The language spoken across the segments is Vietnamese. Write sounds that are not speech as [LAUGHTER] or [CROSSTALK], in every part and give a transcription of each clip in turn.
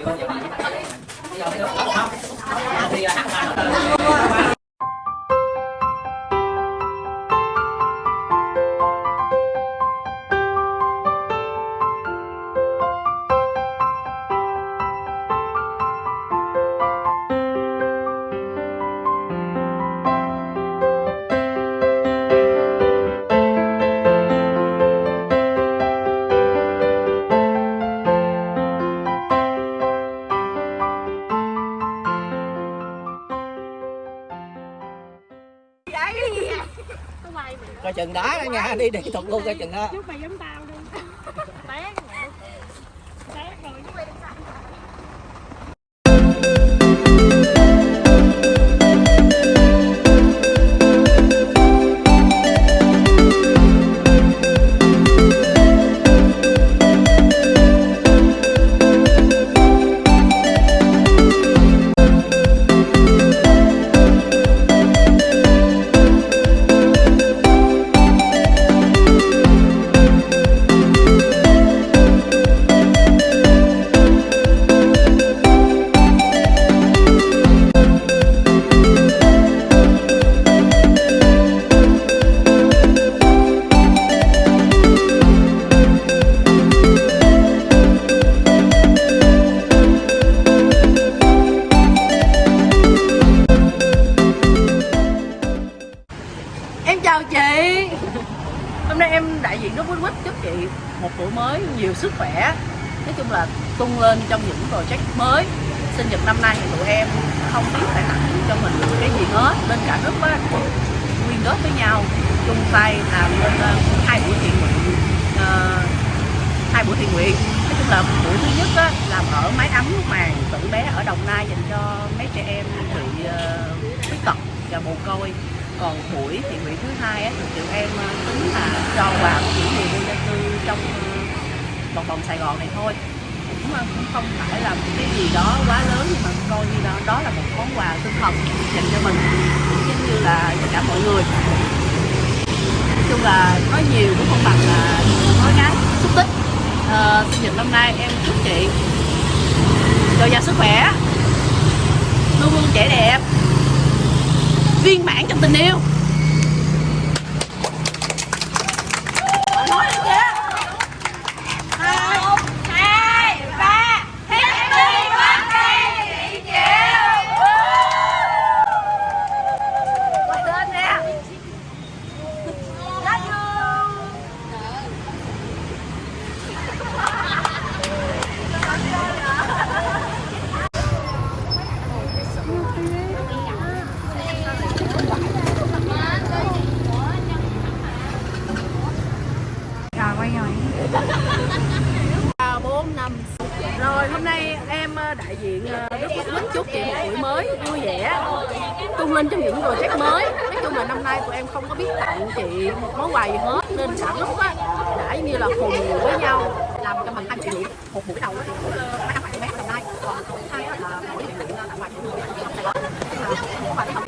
没关你 cái gì vậy coi chừng đá đó nha, đi đi thuật luôn coi chừng đó. Chào chị. Hôm nay em đại diện rất quýt quýt chúc chị một tuổi mới nhiều sức khỏe. Nói chung là tung lên trong những project mới. Sinh nhật năm nay thì tụi em không biết phải tặng cho mình cái gì hết. Bên cả nước á, quyên góp với nhau chung tay làm lên ờ, hai buổi thiện nguyện ờ, hai buổi thiện nguyện. Nói chung là buổi thứ nhất á, làm ở mái ấm màn tử bé ở đồng nai dành cho mấy trẻ em bị ờ, khuyết tật và mồ côi còn buổi thiện nguyện thứ hai á, thì tụi em ờ, tính là cho quà của những người vô gia cư trong ờ, vòng vòng Sài Gòn này thôi. Cũng ờ, cũng không phải là một cái gì đó quá lớn nhưng mà coi như đó đó là một món quà tinh thần dành cho mình giống như là tất cả mọi người. Nói chung là nói nhiều cũng không bằng là nói ngắn xúc tích. À, sinh nhật năm nay em chúc chị dồi dào sức khỏe luôn luôn trẻ đẹp viên mãn trong tình yêu nói đi kìa một hai ba happy birthday chị Diệu quay lên nè love you Rồi quay rồi ba bốn năm rồi, hôm nay em ờ, đại diện rất Đức Quốc Bích chúc chị một buổi mới, vui vẻ, tung lên trong những project mới. Nói chung là năm nay tụi em không có biết tặng chị một món quà gì hết, nên cả lúc á, đã như là cùng với nhau, làm cho mình anh chị một buổi đầu đó thì ờ, mấy năm bạn bé đồng nai còn buổi hai á là buổi nguyện tặng quà cho người trong Sài Gòn Nhưng mà món quà đó không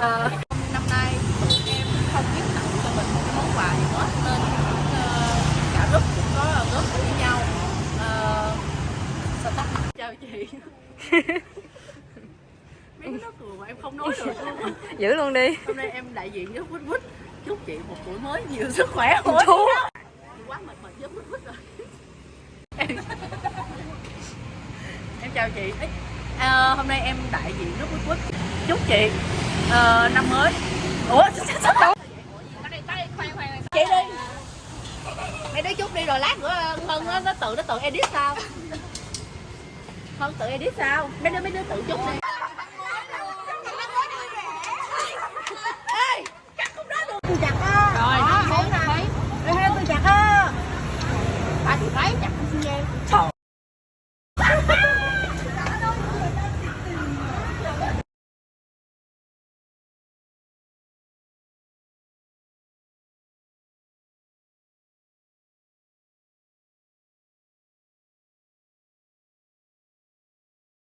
Ờ, năm nay tụi em không biết tặng cho mình một cái món quà gì hết nên ờ, cả group cũng có góp với nhau Ờ, sao ta chào chị mấy đứa nó cười mà em không nói được luôn. [LAUGHS] Giữ luôn đi. Hôm nay em đại diện với quýt quýt chúc chị một tuổi mới nhiều sức khỏe. [LAUGHS] Chú. mỗi quá mệt mệt với quýt quýt rồi. Em, [LAUGHS] em chào chị. Ờ, hôm nay em đại diện với quýt quýt chúc chị ờ, năm mới. Ủa chị đi. Mày nói chút đi rồi lát nữa hân nó, nó tự nó tự edit sao? Hân tự edit sao? Mấy đứa mấy đứa tự chút đi Đấy, chặt cái xi